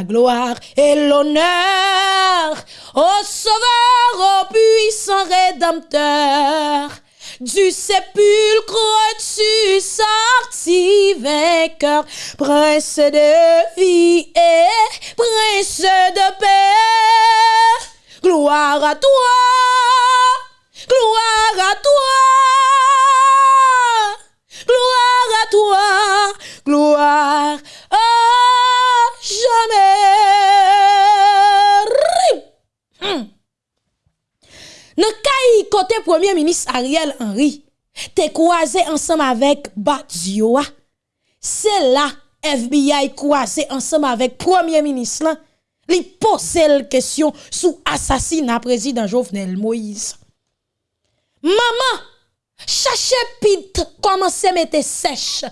la gloire et l'honneur. Au Sauveur, au puissant Rédempteur. Du sépulcre tu sortis vainqueur, prince de vie et prince de paix. Gloire à toi, gloire à toi, gloire à toi, gloire Nan kay kote Premier Ministre Ariel Henry, te kwaze ansam avèk Badzioa. Se la FBI kwaze ansam avèk Premier Ministre lan, li pose l kesyon sou asasina prezident Jovenel Moïse. Maman, chache pit koman se mette sech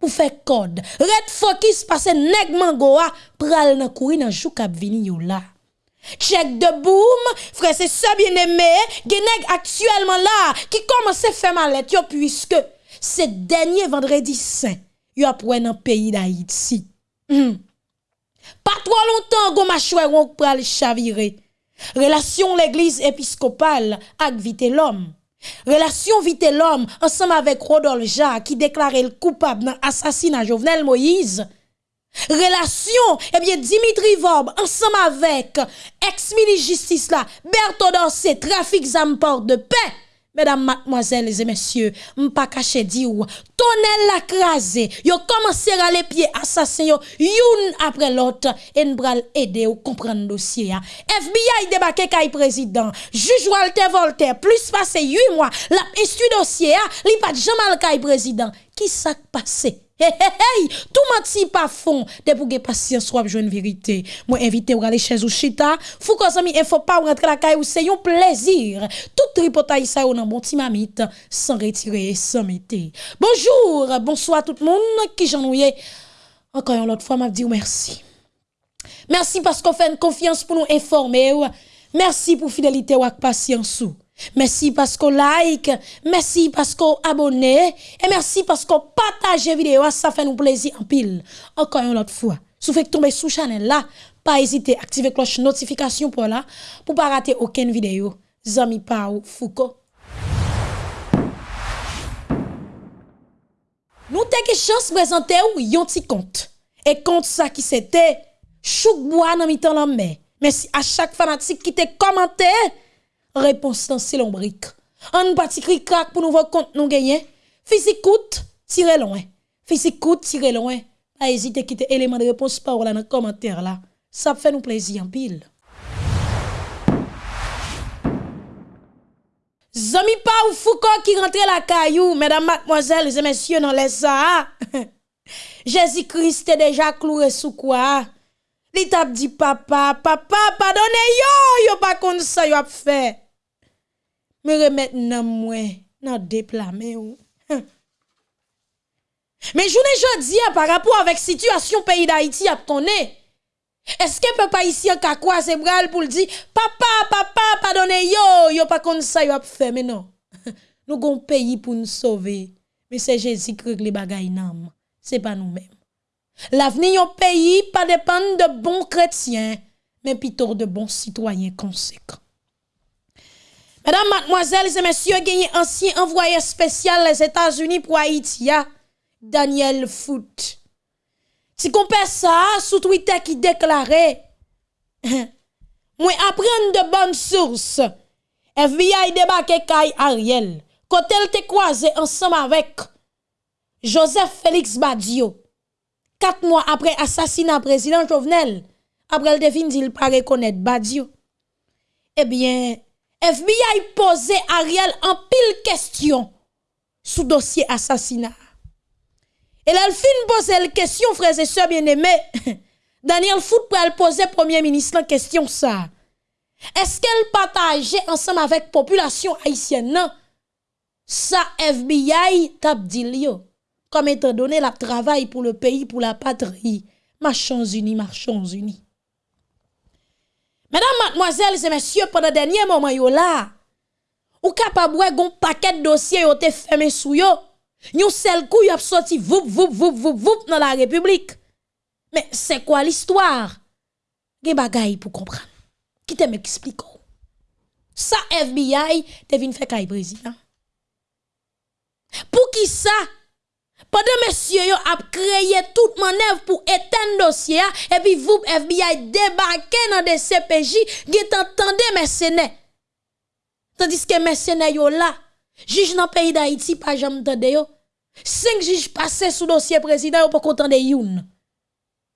pou fe kod. Red fokis pase negman goa pral nan kouri nan jou kap vini yo la. Check de boom, frère, c'est ça bien aimé, genèg actuellement là, qui commence à faire mal puisque ce dernier vendredi saint, yo après dans pays d'Haïti. Mm. Pas trop longtemps, go machoué on pral chavirer. Relation l'église épiscopale avec vite l'homme. Relation vite l'homme ensemble avec Rodolphe Jacques qui déclarait le coupable dans l'assassinat Jovenel Moïse. Relation, eh bien, Dimitri Vob, ensemble avec ex-ministre justice là, Berthaud trafic porte de paix. Mesdames, mademoiselles et messieurs, m'pas caché di ou, tonnel la crasé, yo commencé à les pieds assassin yo, youn après l'autre, et n'bral aider ou comprendre dossier FBI débarqué kay président, juge Walter Voltaire, plus passé 8 mois, la instru dossier li pas jamais kay président. Qui s'est passé? Hey, hey, tout menti pas fond, de pour patience soit une vérité. Moi invité ou aller chez ou chita, fou ko zami il faut pas la caille ou c'est un plaisir. Tout tripotaille ça ou nan bon ti mamite sans retirer sans mettre. Bonjour, bonsoir tout le monde qui j'en Encore une autre fois m'a dit merci. Merci parce qu'on fait une confiance pour nous informer. Merci pour fidélité ou patience. Merci parce qu'on like, merci parce qu'on abonne et merci parce qu'on partage vidéo, ça fait nous plaisir en pile. Encore une autre fois, si vous faites tomber sous channel là, pas hésiter à activer cloche notification pour là pour pas rater aucune vidéo. Zami Pau Foucault. Nous avons chance de présenter yon petit compte. Et compte ça qui c'était chouk bois dans mi-temps la Merci à chaque fanatique qui t'a commenté réponse dans c'est l'ombrique. On parti cri crack pour nous voir compte nous gagner. Physique coûte, tirez loin. Physique coûte, tirez loin. Pas hésiter à quitter élément de réponse par là dans le commentaire là. Ça fait nous plaisir en pile. Zami pa ou Foucault qui rentre la caillou, mesdames, mademoiselles et messieurs, dans les ça. Jésus-Christ est déjà cloué sous quoi? Li tap dit papa, papa, pardonnez yo, yo pas comme ça yo a fait. me remet nan mwen nan deplame ou. Hm. Men jounen jodi ya par rapport avek situasyon peyi da Haiti ap tonne, eske pe pa isi an kakwa se bral pou l di, papa, papa, padone yo, yo pa kon sa yo ap fe, men non. Nou gon peyi pou nou sove, men se jesi krek li bagay nam, se pa nou men. L'aveni yon peyi pa depan de bon kretien, men pitor de bon sitwayen konsekant. Mesdames, mademoiselles et messieurs, gagné ancien envoyé spécial les États-Unis pour Haïti, Daniel Foot. Si qu'on ça sous Twitter qui déclarait, moi apprendre de bonnes sources, FBI débarqué Kay Ariel, quand elle te ensemble avec Joseph Félix Badio, quatre mois après assassinat président Jovenel, après le devine dit pas reconnaître Badio. Eh bien, FBI posé Ariel en pile question sous dossier assassinat. Et là, fin poser la question, frères et sœurs bien-aimés. Daniel Foot pour poser premier ministre la question ça. Est-ce qu'elle partageait ensemble avec population haïtienne non? Ça FBI t'a dit comme étant donné la travail pour le pays, pour la patrie. Marchons unis, marchons unis. Mesdames, mademoiselles et messieurs, pendant le dernier moment yo là, ou capable gon paquet de dossiers yo te fermé sou yo. Yon seul coup a sorti voup voup voup voup voup dans la République. Mais c'est quoi l'histoire? gen bagay pour comprendre. Qui te m'explique? Ça FBI te vin fait président. Pour qui ça? Pendant monsieur yo a créé toute manœuvre pour éteindre dossier et puis vous FBI débarqué dans des CPJ, gen t'entendez mercenaires. Tandis que mercenaires yo là, juge dans pays d'Haïti pas jamais tande yo. Cinq juges passés sous dossier président yo pas content de youn.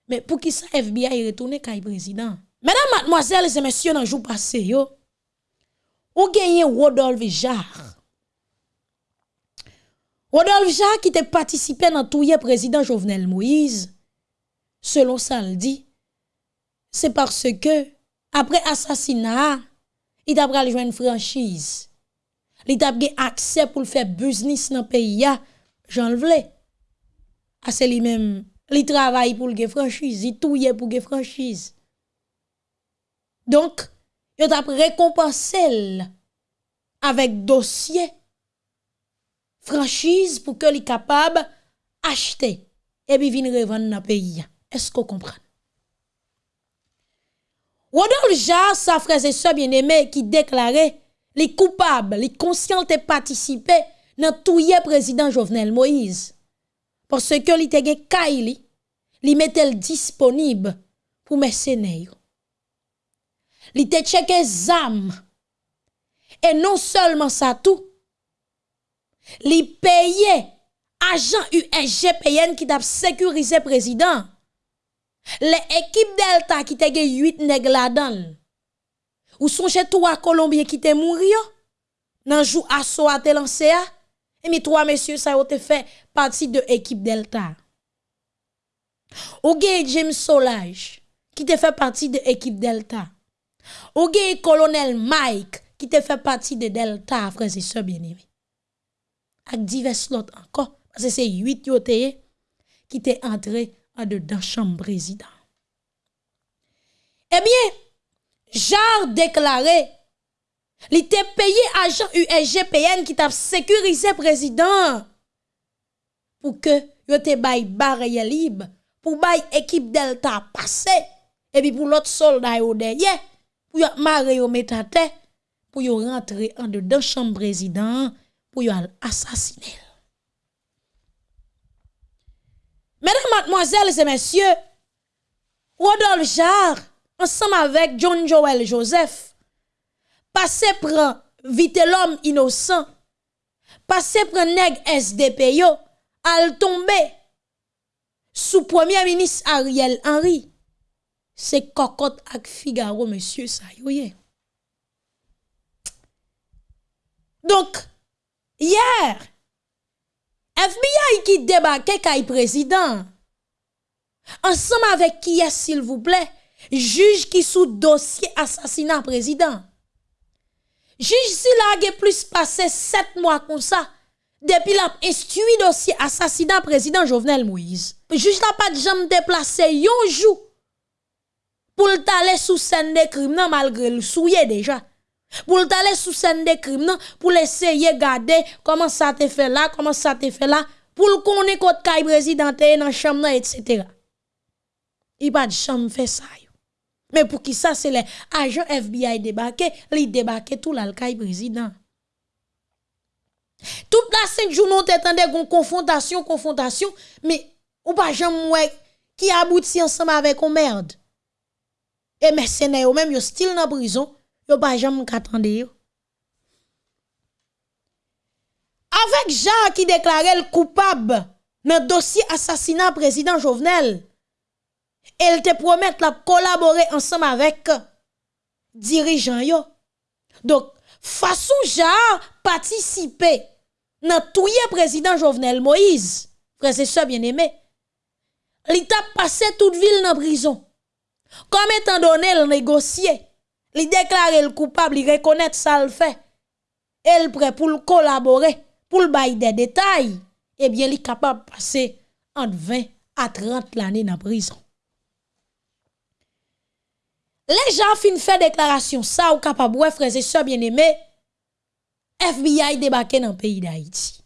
Mais pour qui ça FBI retourne kay président? Mesdames, mademoiselles et messieurs, dans le jour passé, yo, ou gagné Rodolphe Jarre. Rodolphe Jarre qui te participé dans tout président Jovenel Moïse, selon ça le dit, c'est parce que, après assassinat, il a pris une franchise. Il a accès pour faire business dans le pays, j'en le. Ah, c'est lui-même, il travaille pour le franchise, il touille pour le franchise. Donc, il a récompensé avec dossier franchise pour que les capable acheter et puis venir revendre dans le pays. Est-ce qu'on comprend? Rodolphe Jar, sa frère et soeur bien-aimé qui déclarait les coupables, les conscients de participer dans tout le président Jovenel Moïse. Parce que li te gen Kaili, li disponible pour mercenaires. Li te checké zam. Et non seulement ça tout, li payé agent USGPN qui t'a sécurisé président. Les équipes Delta qui te 8 nèg là-dedans. Ou sont chez trois Colombiens qui te mouri nan jou asso te lancé et mi trois messieurs ça ont fait partie de l'équipe Delta. Ou James Solage qui te fait partie de l'équipe Delta. Ou le colonel Mike qui te fait partie de Delta, frères et sœurs bien-aimés. Avec divers encore? Parce que c'est huit yoté qui t'est entré en dedans chambre président. Eh bien, Jar déclaré, il était payé agent USGPN qui t'a sécurisé président pour que yo te bay barrière libre, pour bay équipe Delta passer, et puis pour l'autre soldat yo derrière, pour yo maré yo metate, pour yo rentrer en dedans chambre président, pour yo assassiner. Mesdames, mademoiselles et messieurs, Rodolphe Jarre, ensemble avec John Joel Joseph, passé prend vite l'homme innocent, passé prend nèg SDP yo, al tomber sous premier ministre Ariel Henry. C'est cocotte ak Figaro, monsieur, ça Donc, Hier, FBI ki debake kay prezident, ansam avek ki yes s'il vous plè, juj ki sou dosye asasina prezident. Juj si la ge plus pase 7 mwa kon sa, depi la instui dosye asasina prezident Jovenel Moïse. Juj la pat jam deplase yon jou pou l'tale sou sen de krim nan malgre l'souye deja. Pour aller sous scène de crime pour essayer garder comment ça te fait là, comment ça te fait là, pour le connaître côté kay président dans chambre etc. Il pas de chambre fait ça. Mais pour qui ça c'est les agents FBI débarqué, li débarqué tout le président. Toute la cinq jours nous t'entendait une confrontation, confrontation, mais ou pas jamais qui aboutit ensemble avec une merde. Et mercenaires même yo still dans prison, yo pas yo. Avec Jean qui déclarait le coupable dans le dossier assassinat président Jovenel, elle te promet de collaborer ensemble avec dirigeant yo. Donc, façon Jean participer dans tout président Jovenel Moïse, frère et soeur bien-aimé, il t'a passé toute ville dans prison. Comme étant donné le négocier, Li deklare l koupab, li rekonet sa l fe. El pre pou l kolabore, pou l bay de detay. Eh Ebyen li kapab pase ant 20 a 30 l ane nan prison. Le jan fin fe deklarasyon sa ou kapab wè freze se bien eme, FBI debake nan peyi da iti.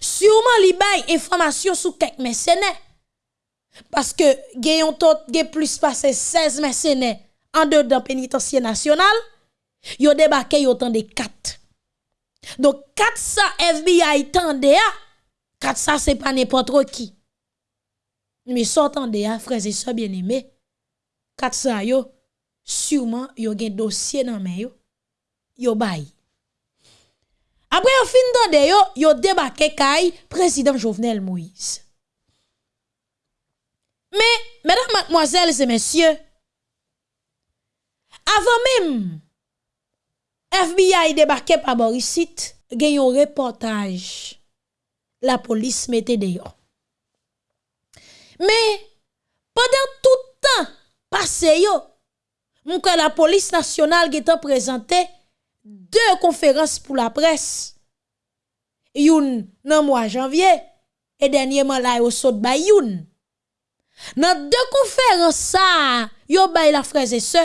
Sûrement li bay information sou kek mercenaires parce que gayon tot gay plus passé 16 mercenaires en dedans pénitencier national, yo débarqué autant de 4. Donc 4 ça FBI tendé à 4 ça c'est pas n'importe qui. Mais s'entendez à frères et sœurs bien-aimés, 4 ça yo sûrement yo gen dossier dans main yo. Yo bay. Après yo fin de yo, yo débarqué kay président Jovenel Moïse. Mais mesdames, mademoiselles et messieurs, Avan mem, FBI debake pa Borisit, gen yon reportaj la polis mette deyo. Me, padan toutan pase yo, mwen ka la polis nasyonal gen tan prezante de konferans pou la pres. Youn nan mwa janvye, e denyeman la yo sot bay youn. Nan de konferans sa, yo bay la freze se,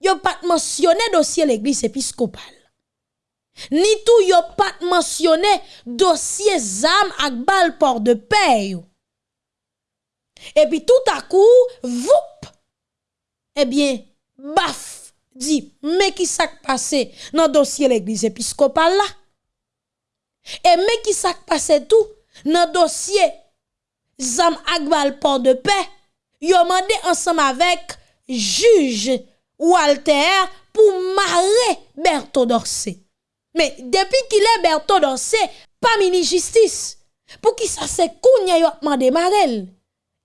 yo pas mentionné dossier l'église épiscopale. Ni tout yo pas mentionné dossier zam ak bal port de paix. Et puis tout à coup, voup, eh bien, baf, dit, mais qui s'est passé dans le dossier l'église épiscopale là? Et mais qui s'est passé tout dans le dossier Zam Agbal Port de Paix? Yo mandé ensemble avec juge Walter pour marrer Berthaud Dorsey. Mais depuis qu'il est Berthaud Dorsey, pas mini justice. Pour qui ça c'est kounya yo demandé marel?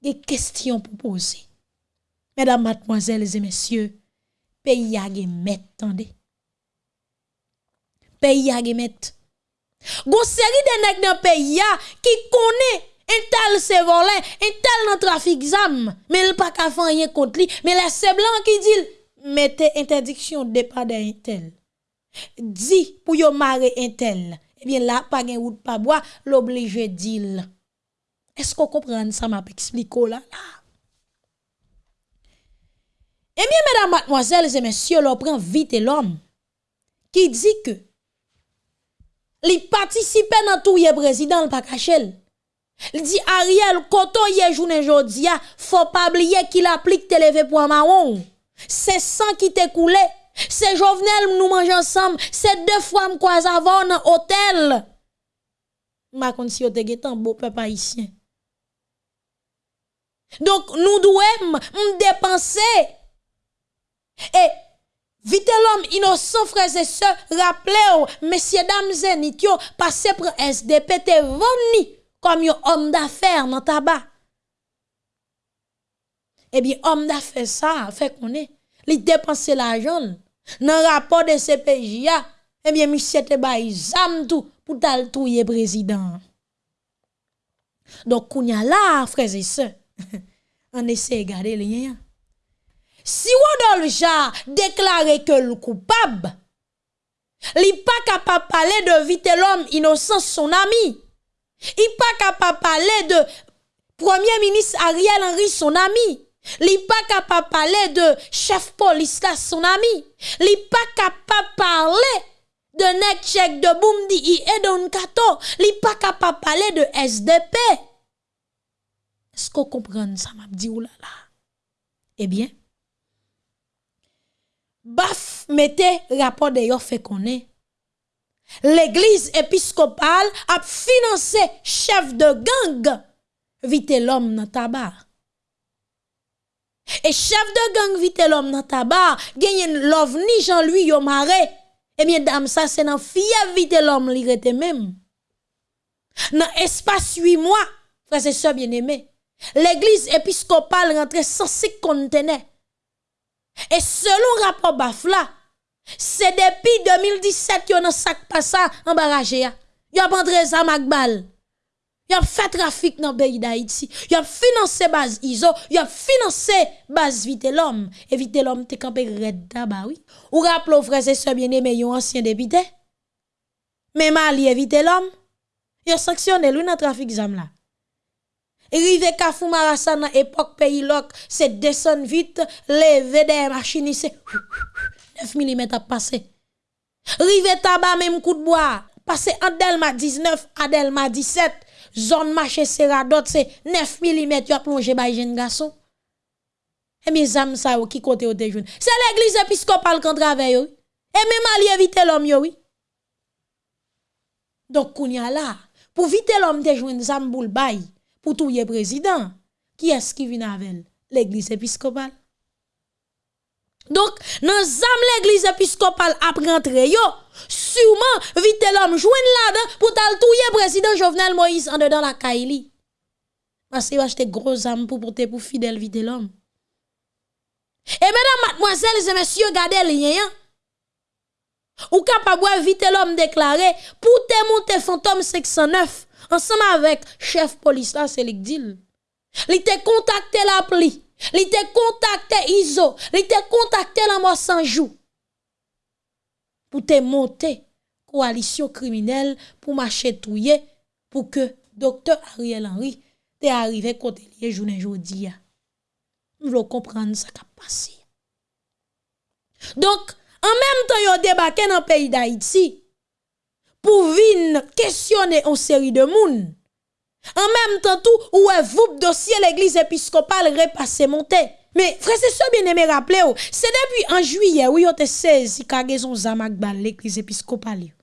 Des questions pour poser. Mesdames, mademoiselles et messieurs, pays a met tendez. Pays a met. Gon série de nèg dans pays qui connaît un tel se volé, un tel dans trafic zam, mais il pas ka rien contre lui, mais les blanc qui dit mettez interdiction de départ d'un tel. Di pour yo marrer un tel. Eh bien là pas gen route pas bois, l'obligé d'il. Est-ce qu'on comprend ça m'a expliqué là là? Eh bien, mesdames, mademoiselles et messieurs, l'on prend vite l'homme qui dit que li participe tout le président le pas. Il dit Ariel, quand on y est journée aujourd'hui, faut pas oublier qu'il applique télévé pour un marron. C'est sang qui t'est coulé. C'est Jovenel nous mangeons ensemble. C'est deux fois me croise avant dans hôtel. Ma kon si un beau peuple haïtien. Donc nous devons dépenser et vite l'homme innocent, frères et sœurs, rappelez-vous, messieurs, dames et yo, passé pour SDP, te venu comme un homme d'affaires dans tabac. Eh bien, homme d'affaires, ça, fait qu'on est, il dépense l'argent. Dans le rapport de CPJ, eh bien, monsieur te bail zam tout pour tal touyer président. Donc, kounya là, frères et sœurs, on essaie de garder liens. Si Rodolja déclaré que le coupable, il pas capable de parler de vite l'homme innocent son ami. Il pas capable parler de Premier ministre Ariel Henry son ami. Li pa kapab pale de chef polis la son ami. Li pa kapab pale de nek chek de Boumdi i e don kato. Li pa kapab pale de SDP. Esko kompren sa mabdi ou la la? Eh Ebyen, baf mette rapor de yo fe konen. L'Eglise episkopal ap finanse chef de gang vite l'om nan tabar. Et chef de gang vite l'homme dans tabac gagne l'ovni Jean-Louis yo maré eh bien dame ça c'est dans fièvre vite l'homme li rete même dans espace 8 mois frères et sœurs bien-aimés l'église épiscopale rentre 106 conteneurs et selon rapport Bafla, c'est depuis 2017 yon a sac passé en barrage ya. Yon a ça Magbal. Yon a fait trafic dans le pays d'Haïti. Yon a financé base ISO. Yon a financé base Vite l'homme. Et l'homme te campé red d'aba oui. Ou rappelez frères et sœurs bien-aimés yon ancien député. Mais Mali Vite l'homme. Yon sanctionné lui dans trafic zam là. Rive Kafou Marassan dans époque pays loc, c'est descendre vite, lever des machines, c'est 9 mm à passer. Rive Tabac même coup de bois, passer en Delma 19 à Delma 17, zone marché Seradot, c'est 9 mm qui a plongé par jeune garçon. Et mes âmes, ça, qui côté au déjeuner. C'est l'église épiscopale qu'on travaille, oui. Et même aller éviter l'homme, oui. Donc, kounya là, pour éviter l'homme déjeuner, ça me bay pour tout président. Qui est-ce qui vient avec l'église épiscopale? Donc, dans zam l'église épiscopale a rentré yo, sûrement vite l'homme joindre là-dedans pour tal touyer président Jovenel Moïse en dedans la Kaili. Parce qu'il acheter gros âme pour porter pour fidèle vite l'homme. Et mesdames, mademoiselles et messieurs, regardez le lien. Hein. Ou capable vite l'homme déclaré pour te monter fantôme 609 ensemble avec chef police là c'est dit. Il te contacté l'appli Li te contacté Iso, li te contacté la mort sans jour pour te monter coalition criminelle pour marcher touyer pour que docteur Ariel Henry te arrivé côté lié journée jodi Vous voulons comprendre ce qui a passé. Donc, en même temps, yo débarqué dans le pays d'Haïti pour venir questionner une série de monde en même temps, tout, où est vous dossier l'église épiscopale repassé monté. Mais, frère, c'est ça bien aimé rappeler, c'est depuis en juillet, où vous saisi kagezon zamak bal l'église épiscopale.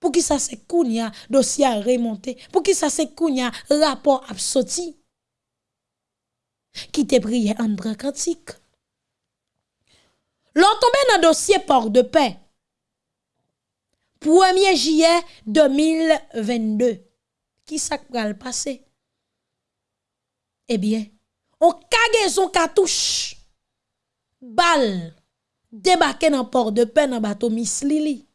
Pour qui ça se kounya, dossier a remonté. Pour qui ça se kounya, rapport a sorti. Qui te prié André Kantik. L'on tombé dans dossier port de paix. 1er juillet 2022 qui ça le passer? Eh bien, on son cartouche, balle, débarqué dans port de paix dans bateau Miss Lily.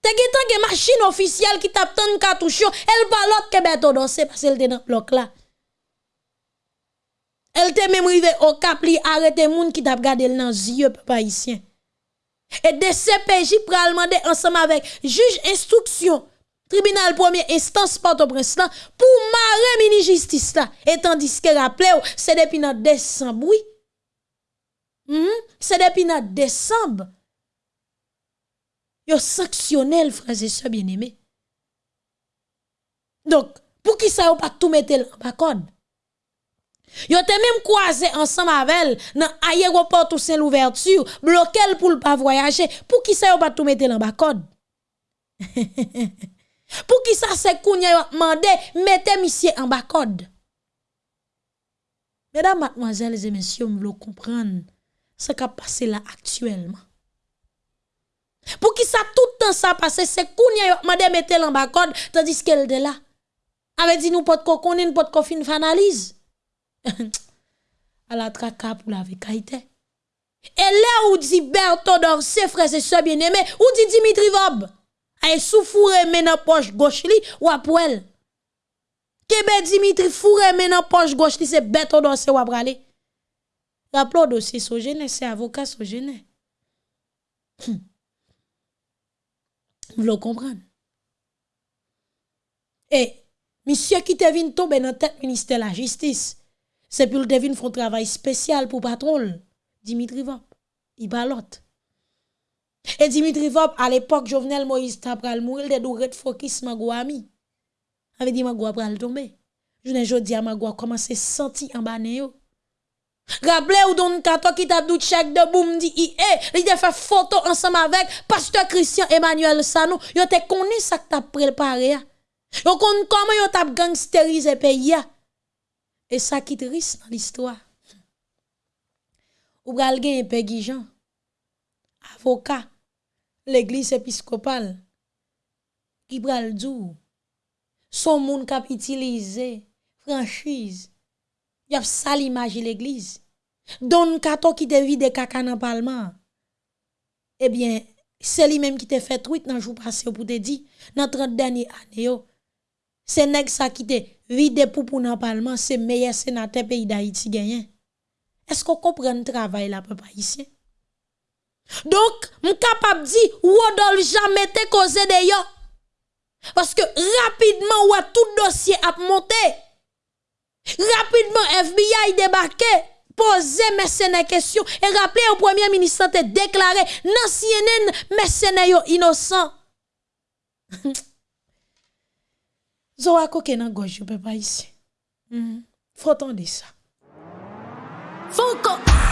Te gen machine officielle qui tape tant cartouche, elle l'autre que bateau danser parce qu'elle était dans bloc là. Elle te même rivé au cap li arrêter moun qui t'a gardé dans yeux papa haïtien. Et de CPJ pral ensemble avec juge instruction tribunal première instance Port-au-Prince pour marrer mini justice là et tandis que rappelez c'est depuis notre décembre oui hmm? c'est depuis notre décembre yo sanctionné frères et sœurs bien-aimés donc pour qui ça pas tout mettre en bas code Yo te même croisé ensemble avec elle dans aéroport tout c'est l'ouverture, bloqué pour pas voyager. Pour qui ça yo pas tout mettre en bas code? Pour qui ça c'est kounya demandé mettez monsieur en bas code. Mesdames, mademoiselles et messieurs, vous voulez comprendre ce qui a passé là actuellement. Pour qui ça tout le temps ça passé, c'est kounya demandé mettez en bas code tandis qu'elle est là. Avait dit nous pas de connaître pas de fin analyse. à la traka pour la vérité. Et là où dit Berthaud ses frères et sœurs bien-aimés, où dit Dimitri Vob? Ay sou fourre men nan poche gauche li ou apwel. Kebe Dimitri fourre men nan poche gauche li se beto dossier ou aprale. Rappelons dossier Sogene, c'est avocat Sogene. Hum. Vous le comprenez? Et, monsieur qui te vient tomber dans tête ministère de la justice, c'est pour le devine font travail spécial pour patron, Dimitri Vop. Il balote. Et Dimitri Vop, à l'époque, Jovenel Moïse pral mourir de douret focus Magua ami. Avait dit Magua pral tomber. Je ne jodi à Magua commencé senti en bas yo. Rappelez ou don kato qui t'a doute chèque de boum dit eh, il a fait photo ensemble avec pasteur Christian Emmanuel Sano, yo te connaît ça que t'a préparé. Yo connaît comment yo t'a gangsterisé pays Et ça qui triste dans l'histoire. Ou pral gen Peggy Jean avocat l'église épiscopale qui pral dou son monde utilisé franchise y a ça l'image l'église. Don kato qui te vide caca dans parlement eh bien c'est lui même qui te fait tweet dans jour passé pour te dire dans 30 dernières années c'est nèg ça qui te vide pour pour dans parlement c'est meilleur sénateur pays d'Haïti gagné est-ce qu'on comprend le travail là papa ici donc, je suis capable de dire, Rodolphe jamais été causé d'ailleurs. Parce que rapidement, tout dossier a monté. Rapidement, FBI débarqué, posé mercenaires questions et rappelé au premier ministre te déclaré, non CNN, mercenaires innocent. Zoa koke nan gauche, je peux pas ici. Hmm. Faut entendre ça. Faut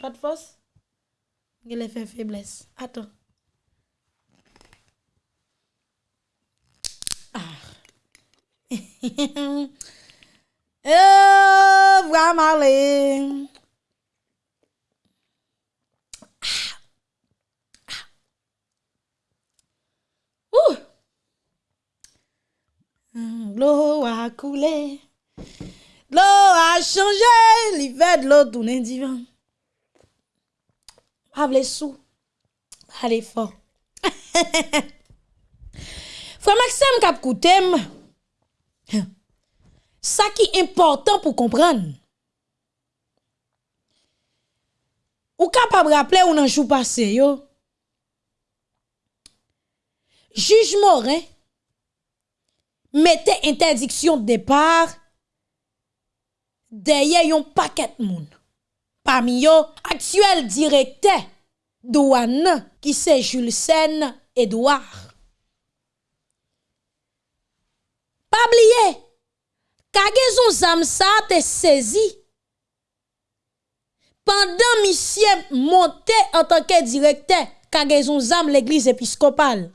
pas de force, il est fait faiblesse. Attends. Ah. euh, vraiment aller. Ah. Ah. L'eau a coulé, l'eau a changé, l'hiver de l'eau tourne divin. Avle sou. Ale fò. Fwa Maxime kap koutem. Sa ki important pou kompran. Ou kapab rappele ou nan jou pase yo. Juj Morin mette interdiksyon de depar deye yon paket moun. Parmi eux, actuel directeur douane qui c'est Jules Sen Edouard. Pas oublier, cargaison Zamsa te saisi pendant monsieur monté en tant que directeur cargaison Zam l'église épiscopale.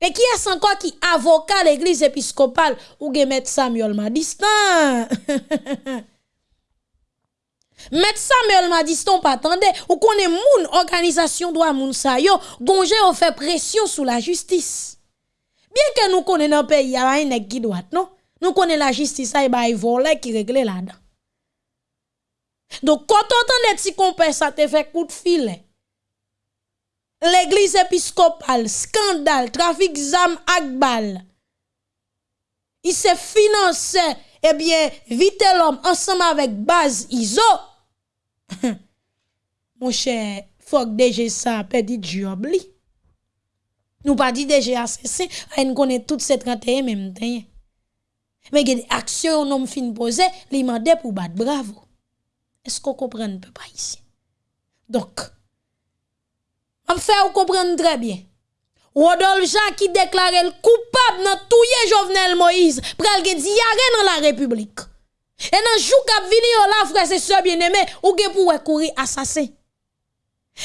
Et qui est encore qui avocat l'église épiscopale? Ou gen Samuel Madistan? Met Samuel m'a dit ton pas attendez ou connaît moun organisation droit moun sa yo gonje fait pression sur la justice. Bien que nous connaissons dans pays y a un nèg qui non? Nous connaissons la justice et bah volé qui régler là-dedans. Donc quand on entend si compère ça te fait coup de filet. L'église épiscopale, scandale, trafic zam akbal. Il se finance eh bien, vite l'homme ensemble avec base ISO. Mon cher, faut DG ça perdu job li. Nous pas dit DG assassin, on connaît tout ces 31 même temps. Mais il y a des actions non fin posé, li mandé pour battre bravo. Est-ce qu'on comprend un peu pas ici? Donc, on fait comprendre très bien. Rodolphe Jean qui déclare le coupable dans tout Jovenel Moïse, pral gen diarrhée dans la République. Et dans jou k'ap vini yo la frère sœur bien-aimé, ou gen pour courir assassin.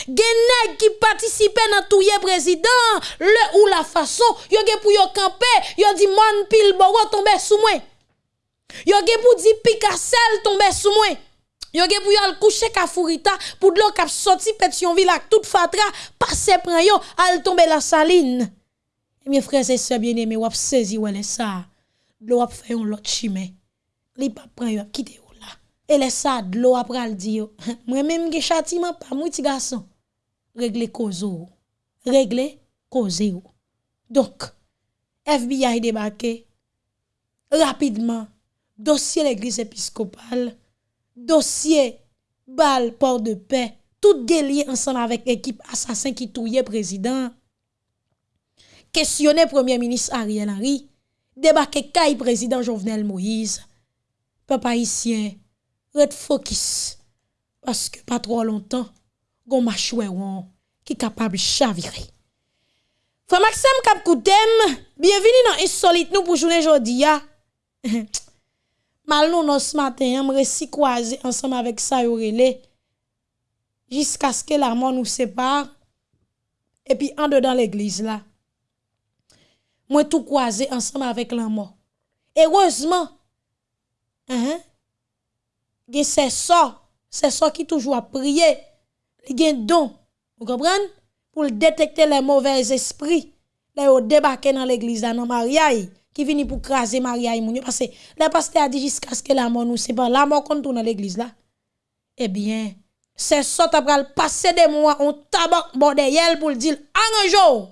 Gen nèg qui participe dans tout président, le ou la façon, yo gen pour yo camper, yo di mon pile boro tomber sous moi. Yo gen pour di Picassel tomber sous moi. Yo ge pou yo al coucher Kafourita pour de l'eau k'ap sorti Pétionville ak tout fatra passe pran yo al tomber la saline. Et mes frères et sœurs bien-aimés, wap saisi wèlè ça. De l'eau ap fait un lot chimé. Li pa pran yo kite yo là. Et les ça de l'eau ap pral di yo. Moi même gen châtiment pas moi ti garçon. Régler kozo. Régler koze yo. Donc FBI débarqué rapidement dossier l'église épiscopale dossier bal port de paix tout délié ensemble avec l'équipe assassin qui touillait président. Questionner premier ministre Ariel Henry débarquer caille président Jovenel Moïse. Papa haïtien red focus parce que pas trop longtemps gon machoueron qui capable chavirer. Frère Maxime Kapkoutem, bienvenue dans Insolite nous pour journée aujourd'hui. Ah. mal nous ce matin, on réussi croiser ensemble avec ça jusqu'à ce que la mort nous sépare et puis en dedans l'église là. Moi tout croisé ensemble avec la mort. Heureusement, hein, c'est ça, c'est ça qui toujours a prié, a don, vous comprenez? Pour détecter les mauvais esprits, là, débarquer dans l'église dans Maria qui vient pour craser Maria et Mounio. Parce que le pasteur a dit jusqu'à ce que la mort nous sépare. La mort qu'on tourne dans l'église là. Eh bien, c'est ça va passer des mois, on tabac bordel pour dire en un jour.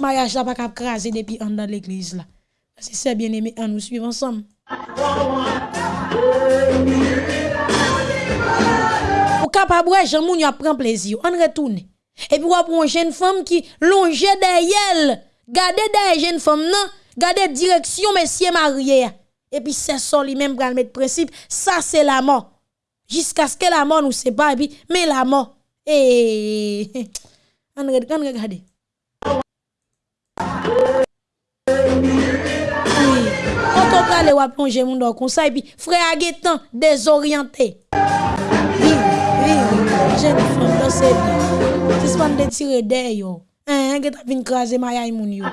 Mariage n'a pas craser depuis en dans l'église là. Si c'est bien aimé, on nous suivons ensemble. Ou capable, Jean Mounio prend plaisir, on retourne. Et puis, on une jeune femme qui longe derrière, gardez derrière jeune femme, non? Gardez direction, messieurs mariés. Et puis, c'est ça lui-même pour mettre principe. Ça, c'est la mort. Jusqu'à ce que la mort nous sépare. Mais la mort. Et. On regarde, regardez. Oui. Quand on on va plonger mon dos comme ça. Et puis, frère Aguetan, désorienté. Oui, oui. Jeune femme, c'est bien. C'est ce qu'on de tirer d'ailleurs. Hein, que t'as vu craser ma yaï moun yo.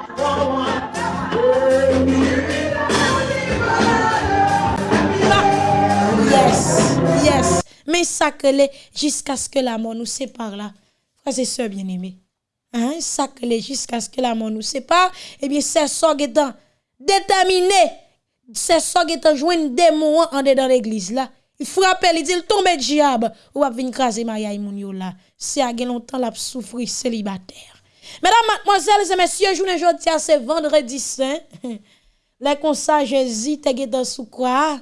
Yes, yes. Mais que jusqu'à ce que la mort nous sépare là. Frères et sœurs bien-aimés. Hein, jusqu'à ce que la mort nous sépare. Eh bien, c'est ça qui est déterminé. C'est ça qui est joué des mots en dedans l'église là. Il frappe, il dit, il tombe diable. Ou va venir craser Maria Moun là. C'est à longtemps la souffrir célibataire. Mesdames, mademoiselles et messieurs, journée aujourd'hui, c'est vendredi saint. Les conseils Jésus, te dans sous quoi?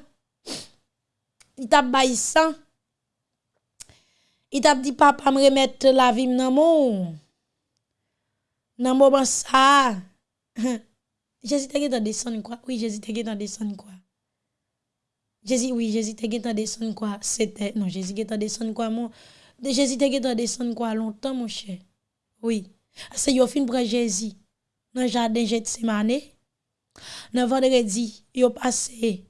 Il t'a baissant. Il t'a dit, papa, me remettre la vie dans mon. Dans mon ça. Jésus te dans descendre quoi? Oui, Jésus te dans descendre quoi? Jésus, oui, Jésus te dans descendre quoi? C'était, non, Jésus te descendre quoi, mon? Jésus te dans descendre quoi? Longtemps, mon cher? Oui. C'est yo fin prend Jésus dans le jardin Gethsemane. Dans vendredi, yo passé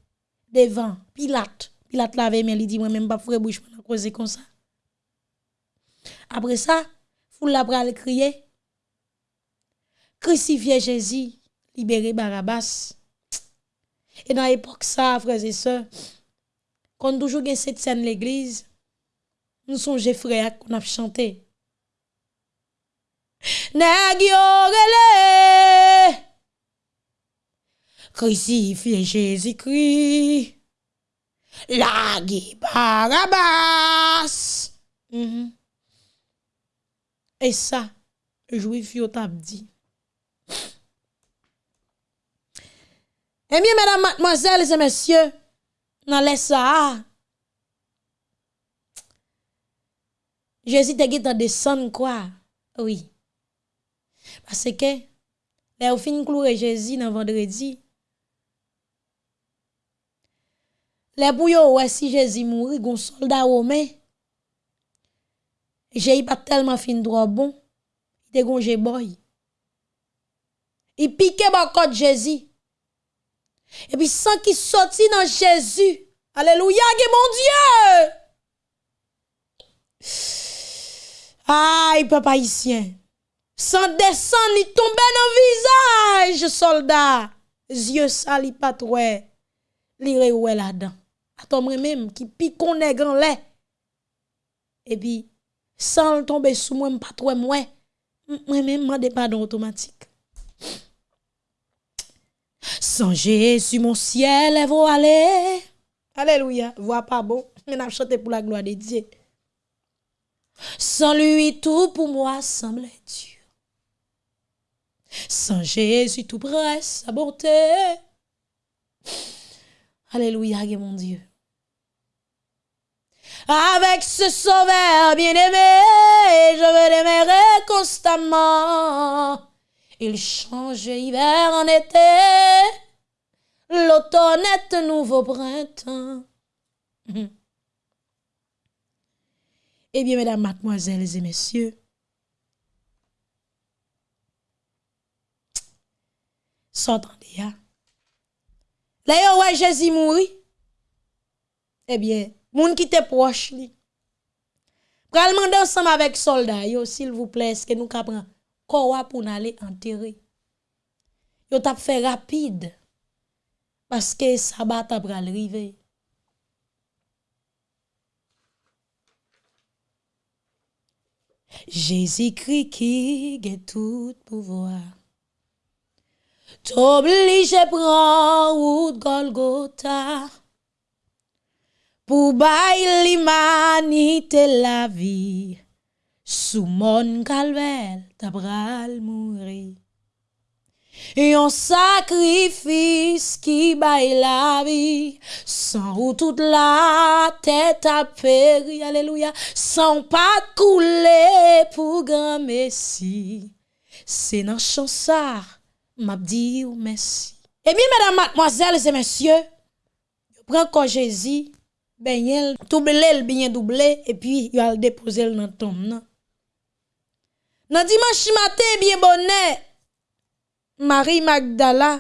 devant Pilate. Pilate lave mais il dit moi même pas frère bouche pour causer comme ça. Après ça, foule la pral crier crucifier Jésus, libérer Barabbas. Et dans l'époque ça, frères et sœurs, quand toujours gen cette scène l'église, nous songeons frères qu'on a chanté. Nèg yo crucifié Jésus-Christ. La Barabas. Mhm. Et ça, juif yo t'a dit. Eh bien, mesdames, mademoiselles et messieurs, dans les Jésus te guette descendre quoi? Oui. Parce que, là, au fin clouer Jésus dans vendredi, les bouillons, ouais, si Jésus mourit, gon soldat romain, j'ai pas tellement fin droit bon, il te gonje boy. Il pique ba côté Jésus. Et puis sans qu'il sorti dans Jésus. Alléluia, mon Dieu. Aïe, papa haïtien. Sans descendre, il tombe dans le visage, soldat. Yeux sali pas trop. Li ouais là-dedans. Attends, moi-même, qui pique on est grand lait. Et puis, sans tomber sous moi, pas trop moi. Moi-même, mande pardon automatique. Sans Jésus, mon ciel est voilé. Alléluia. Voix pas bon. Mais n'a chanté pour la gloire de Dieu. Sans lui, tout pour moi semble dur. Sans Jésus, tout presse sa bonté. Alléluia, mon Dieu. Avec ce sauveur bien-aimé, je veux l'aimer constamment. Il change hiver en été, l'automne est un nouveau printemps. Eh bien, mesdames, mademoiselles et messieurs, s'entendez, hein? Là, ouais, Jésus mourit. Eh bien, moun qui te proche li. Pral mande ensemble avec soldats yo s'il vous plaît, est-ce que nous capran quoi pour aller enterrer? Yo t'a fait rapide parce que sabat t'a pral rive. Jésus-Christ qui a tout pouvoir. T'oblige pran wout Golgota Pou bay l'imanite la vi Sou mon kalvel tabral mouri Yon sakrifis ki bay la vi San ou tout la tèt apèri Aleluya San pa koule pou gran mesi Se nan chansar m'a dit merci. Eh bien, mesdames, mademoiselles et messieurs, prends quand Jésus, ben doublé bien doublé et puis il a déposé dans tombe nan. Nan dimanche matin bien bonnet Marie Magdala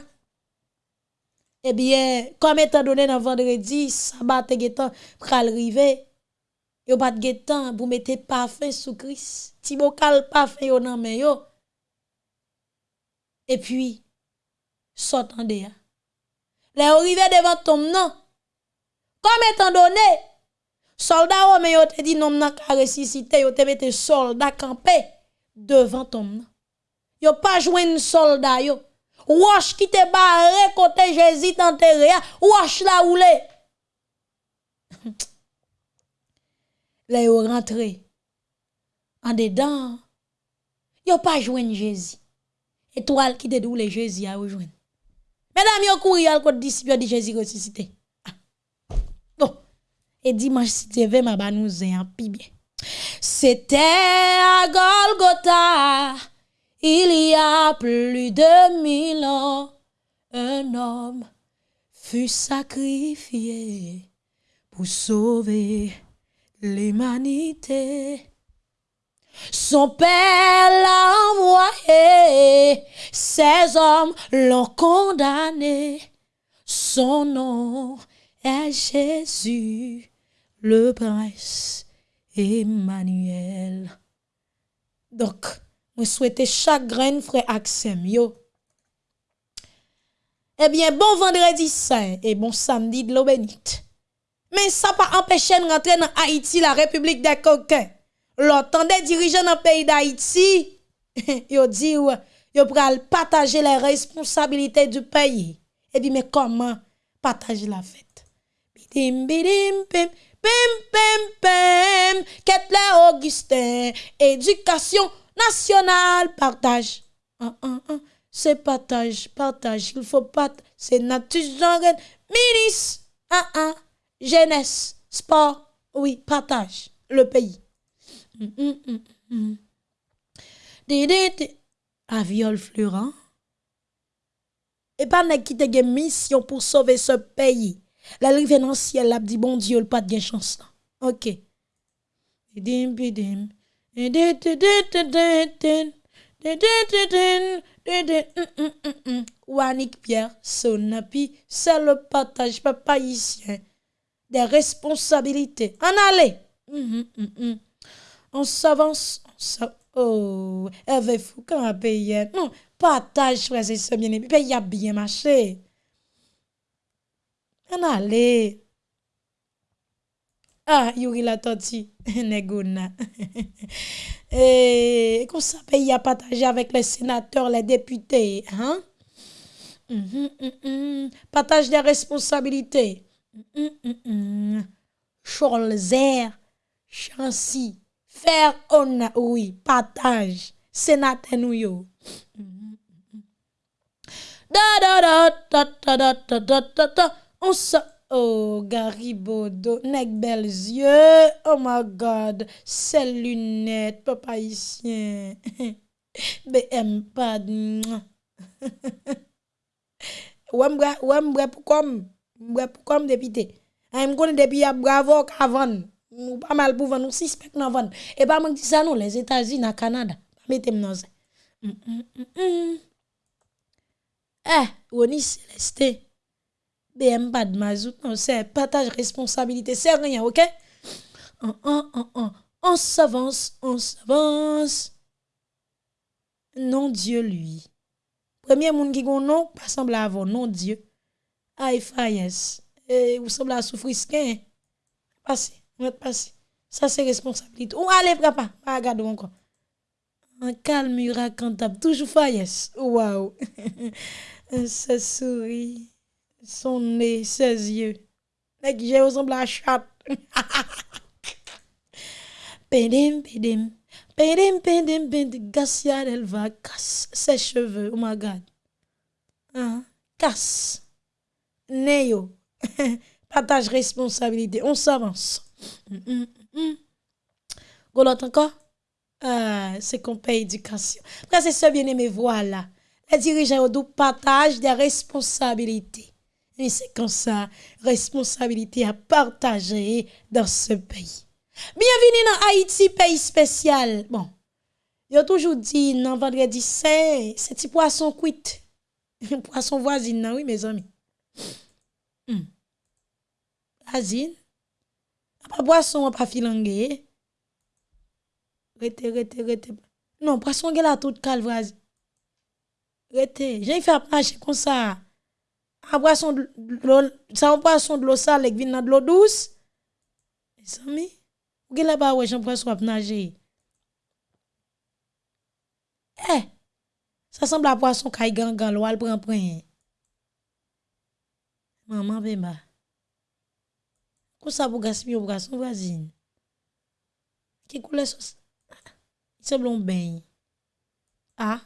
eh bien comme étant donné dans vendredi sabat te getan pral rive yo pas de getan pour mettre parfum sous Christ ti bokal parfum yo nan men yo et puis s'entendez les arrivé devant tombe nan comme étant donné, soldat romain yo te dit non n'a ka ressuscité, yo te mette soldat campé devant ton. Yo pas joindre soldat yo. Wash qui te barré côté Jésus enterré, wash la roulé. Là yo rentré en dedans. Yo pas joindre Jésus. Étoile qui te doule Jésus a rejoindre. Mesdames, yo couru al côté disciple de Jésus ressuscité et dimanche si tu veux m'a nous un pi bien. C'était à Golgotha, il y a plus de mille ans, un homme fut sacrifié pour sauver l'humanité. Son père l'a envoyé, ses hommes l'ont condamné. Son nom est Jésus le prince Emmanuel. Donc, je souhaite chaque grain frère Axem. Eh bien, bon vendredi saint et bon samedi de l'eau bénite. Mais ça pas empêché de rentrer dans Haïti, la République des coquins. L'autant des dirigeants dans le pays d'Haïti, yo dit yo partager les responsabilités du pays. Et puis, mais comment partager la fête? Bidim, bidim, pim, pim, pim, pim. Kettler Augustin, éducation nationale, partage. Ah, ah, ah. C'est partage, partage. Il faut pas. C'est nature, genre, ministre. Ah, ah. Jeunesse, sport. Oui, partage. Le pays. Mm, mm, mm, A viol fleurant. E pa nek ki te gen misyon pou sove se peyi. La li ven an siel ap di bon diyo l pat gen chansan. Ok. Edim bidim. Wanik Pierre, son api, c'est le partage papayisien des responsabilités. En allez! On s'avance, on s'avance. Oh, Hervé Foucan a payé. Non, partage, frère, c'est ça, bien aimé. Paye a bien marché. On allez. Ah, Yuri la tortue, Negona. Et comme ça, pays a partagé avec les sénateurs, les députés. Hein? Mhm, mhm, mhm. Partage des responsabilités. Mhm. Cholzer, Chancy, Faire on, oui, partage. Sénateur nous yo. On se... Oh, Garibodo, nek bel zye, oh my God, se lunet, papa isyen, BM pad, wè mbre pou kom, mbre pou kom depite, a m konen depi ya bravo kavan. Ou pas mal pour vendre, nous suspect nan vendre. Et pas moi qui ça non, les États-Unis, na Canada. Mettez moi ça. Mm, mm, mm. Eh, Oni Célestin. BM pas de mazout, non, c'est partage responsabilité, c'est rien, ok? On, on, on, on, on s'avance, on s'avance. Non Dieu lui. Premier monde qui gon non, pas semble avoir non Dieu. Aïe Fayes. Eh, vous semble à souffrir skin. Passez, Mwen pasi. Sa se responsabilite. Ou ale prapa. Pa agado ankon. An kalm yura kantab. Toujou fayes. Waouh. se souri. Son nez. Ses yeux. Nek je ressemble à chat. pédim, pédim. Pédim, pédim, pédim. Gassia elle va. Casse ses cheveux. Oh my God. Hein? Casse. Neyo. Partage responsabilité. On s'avance. Golotte encore? Ah, c'est qu'on paye éducation. Frère, c'est ça bien aimé, voilà. Les dirigeants ont partage des responsabilités. Et c'est comme ça, responsabilité à partager dans ce pays. Bienvenue dans Haïti, pays spécial. Bon, ont toujours dit, non, vendredi saint, c'est petit poisson cuit. poisson voisine, non, oui, mes amis. Hmm. Voisine. Pas poisson, pas filangue. Rete, rete, rete. Non, poisson, il a tout calme, voisine. Rete, j'ai fait marcher comme ça. Un poisson de l'eau, ça un poisson de l'eau sale qui vient de l'eau douce. Mes amis, ou là-bas, ouais, j'en poisson à nager. Eh, ça semble à poisson qui gangan, l'eau, elle prend. Maman, bemba. Ou sa pou gaspiller ou garçon voisine? Que couleur ça? Il semble un bain. Ah,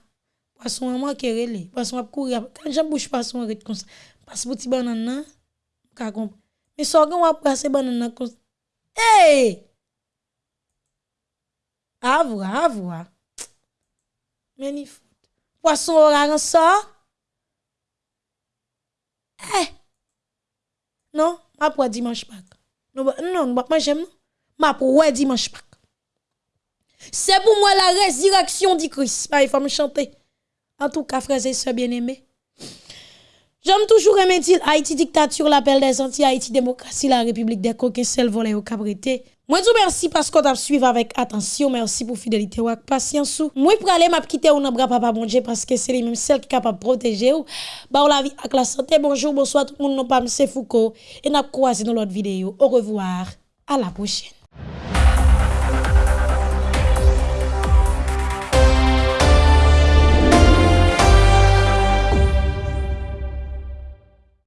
poisson maman kerele, poisson a courir. Quand j'en bouche poisson arrête comme ça. Passe petit banane là, ka comprendre. Mais so gan a passer banane comme Hey! Avwa, avwa. Meni fout. Poisson oran ça? Eh! Non, après dimanche Pâques. Non, non, moi j'aime. Ma pour dimanche Pâques. C'est pour moi la résurrection du Christ. Ah, il faut me chanter. En tout cas, frères et sœurs bien-aimés. J'aime toujours aimer dire Haïti dictature, l'appel des Antilles, Haïti démocratie, la République des coquins, seul volé au cabrité. Mwen djou mersi paskot ap suiv avèk atensyon, mersi pou fidelite wak pasyansou. Mwen pralè map kite ou nan bra papa bonje paske se li mèm sel ki kapap proteje ou. Ba ou la vi ak la sante, bonjou, bonsoit, moun non pa mse fouko. E nap kwa se nou lot videyo. Au revoir, a la pochene.